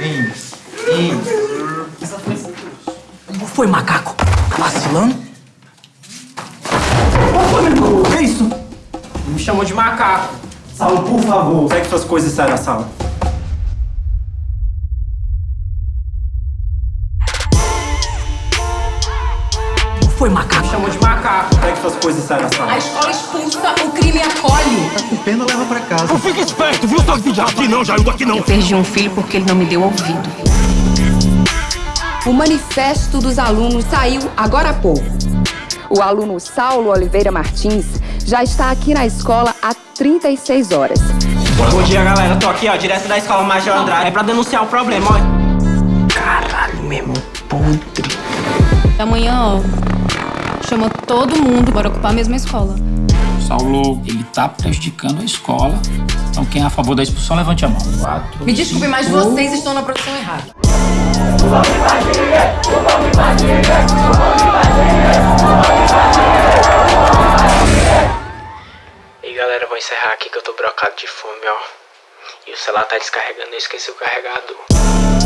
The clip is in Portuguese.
Ines, Ines. Qual foi, macaco? Tá vacilando? Foi, meu irmão? Que isso? Me chamou de macaco. Saulo, por favor, pegue suas coisas e sai da sala. Qual foi, macaco? Me chamou de macaco. Pegue suas coisas e sai da A sala. escola expulsa. Tá com pena, leva pra casa. Fica esperto, viu, sua filha? Aqui não, Jaildo, aqui não. Perdi um filho porque ele não me deu ouvido. O manifesto dos alunos saiu agora há pouco. O aluno Saulo Oliveira Martins já está aqui na escola há 36 horas. Bom dia, galera. Tô aqui, ó, direto da escola Major Andrade. É pra denunciar o problema, ó. Caralho, mesmo, podre. Amanhã, ó, chama todo mundo para ocupar a mesma escola. Saulo, ele tá prejudicando a escola. Então quem é a favor da expulsão, levante a mão. Quatro. Me desculpe, mas vocês estão na produção errada. E galera, vou encerrar aqui que eu tô brocado de fome, ó. E o celular tá descarregando, eu esqueci o carregador.